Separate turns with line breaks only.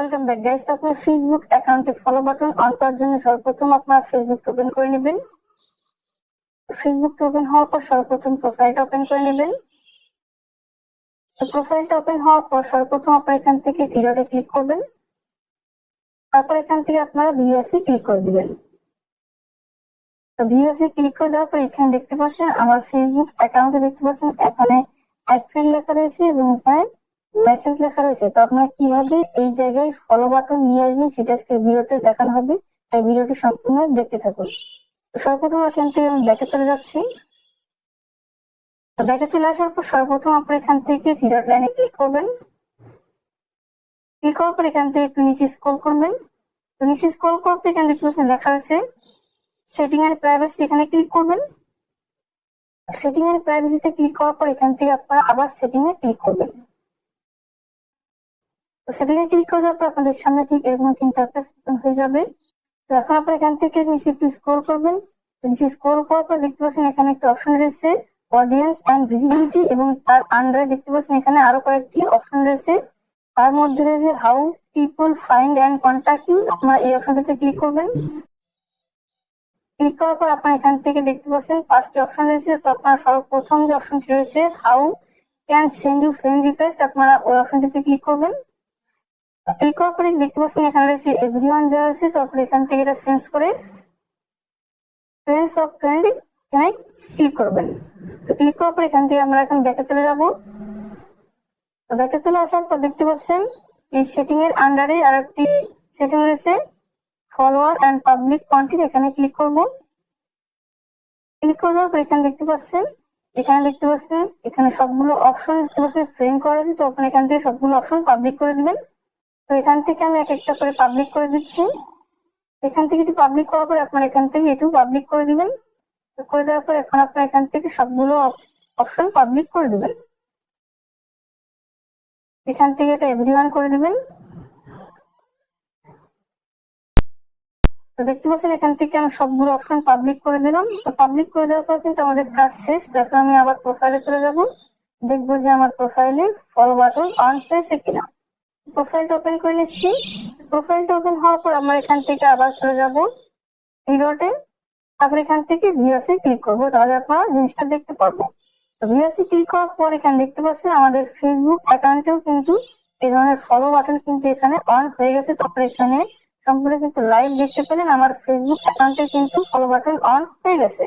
Welcome back guys আপনার Facebook অ্যাকাউন্টে follow button on করার জন্য সর্বপ্রথম আপনার ফেসবুক ওপেন করে নেবেন। ফেসবুক ওপেন হওয়ার পর সর্বপ্রথম প্রোফাইলটা ওপেন করে নেবেন। প্রোফাইলটা ওপেন হওয়ার পর সর্বপ্রথম আপনার এখান থেকে থ্রি ক্লিক করবেন। তারপর এখান থেকে আপনারা ভিউএসি ক্লিক করে দিবেন। তো ভিউএসি ক্লিক করে দেওয়ার পর এখানে দেখতে পাচ্ছেন, আমার ফেসবুক অ্যাকাউন্টে দেখতে পাচ্ছেন, এখানে অ্যাড ফ্রেন্ড লেখা রয়েছে এবং এখানে মেসেজ লেখা রয়েছে, তো আপনারা কীভাবে এই জায়গায় ফলো বাটন নিয়ে আসবেন সেটা আজকে ভিডিওতে দেখানো হবে। তাই ভিডিওটি সম্পূর্ণ দেখতে থাকুন। সর্বপ্রথম এখান থেকে আমি ব্যাকে চলে যাচ্ছি। ব্যাকে চলে আসার পর সর্বপ্রথম আপনার এখান থেকে থ্রি লাইনে ক্লিক করবেন। ক্লিক করার পর এখান থেকে একটু নিচে স্ক্রল করবেন। তো নিচে স্ক্রল করার পর এখানে দেখতে লেখা আছে সেটিং এন্ড প্রাইভেসি এখানে ক্লিক করবেন। সেটিং এন্ড প্রাইভেসিতে ক্লিক করার পর এখান থেকে আপনারা আবার সেটিং এ ক্লিক করবেন। সেটাকে ক্লিক করে দেওয়ার পর আপনাদের সামনে ঠিক এরকম একটা ইন্টারফেস হয়ে যাবে। তো এখন আপনারা এখান থেকে নিচে একটু স্ক্রল করবেন। নিচে স্ক্রল করার পর দেখতে পাচ্ছেন এখানে একটা অপশন রয়েছে অডিয়েন্স অ্যান্ড ভিজিবিলিটি এবং তার আন্ডারে দেখতে পাচ্ছেন এখানে আরও কয়েকটি অপশন রয়েছে। তার মধ্যে রয়েছে how people find and contact you আপনারা এই অপশনটাতে ক্লিক করবেন। ক্লিক করার পর আপনারা এখান থেকে দেখতে পাচ্ছেন পাঁচটি অপশন রয়েছে। তো আপনার সর্বপ্রথম যে অপশনটি রয়েছে how can send you friend request আপনারা ওই অপশনটিতে ক্লিক করবেন। ক্লিক করার পরে দেখতে পাচ্ছেন এখানে রয়েছে এভরিওয়ান দেওয়া আছে তারপর এখান থেকে এটা চেঞ্জ করে ফ্রেন্ডস অফ ফ্রেন্ড এখানে ক্লিক করবেন। তো ক্লিক করার পর এখান থেকে আমরা এখন ব্যাকে চলে যাব। ব্যাকে চলে আসার পর দেখতে পাচ্ছেন এই সেটিং এর আন্ডারে আর একটি সেটিং রয়েছে ফলোয়ার অ্যান্ড পাবলিক কন্টেন্ট এখানে ক্লিক করব। ক্লিক করে দেওয়ার পর এখানে দেখতে পাচ্ছেন, এখানে দেখতে পাচ্ছেন, এখানে সবগুলো অপশন দেখতে পাচ্ছেন ফ্রেম করা আছে, তো আপনি এখান থেকে সবগুলো অপশন পাবলিক করে দিবেন। তো এখান থেকে আমি এক একটা করে পাবলিক করে দিচ্ছি। এখান থেকে এটি পাবলিক করার পরে আপনার এখান থেকে এটু পাবলিক করে দিবেন। করে দেওয়ার পর এখন আপনার এখান থেকে সবগুলো অপশন পাবলিক করে দিবেন। এখান থেকে এটা এভরিওয়ান করে দিবেন। তো দেখতে পাচ্ছেন এখান থেকে আমি সবগুলো অপশন পাবলিক করে দিলাম। তো পাবলিক করে দেওয়ার পর কিন্তু আমাদের কাজ শেষ। এখন আমি আবার প্রোফাইলে চলে যাব। দেখব যে আমার প্রোফাইলে ফলো বাটন অন হয়েছে কিনা। প্রোফাইলটা ওপেন করে নিচ্ছি। প্রোফাইলটা ওপেন হওয়ার পর আমরা এখান থেকে আবার চলে যাব। থ্রি তারপর এখান থেকে ভিউসে ক্লিক করব। তাহলে আপনারা জিনিসটা দেখতে পারব তো ভিউসে ক্লিক করার পর এখানে দেখতে পাচ্ছেন আমাদের ফেসবুক অ্যাকাউন্টেও কিন্তু এই ধরনের ফলো বাটন কিন্তু এখানে অন হয়ে গেছে। তারপরে এখানে সম্পূর্ণ কিন্তু লাইভ দেখতে পেলেন। আমার ফেসবুক অ্যাকাউন্টে কিন্তু ফলো বাটন অন হয়ে গেছে।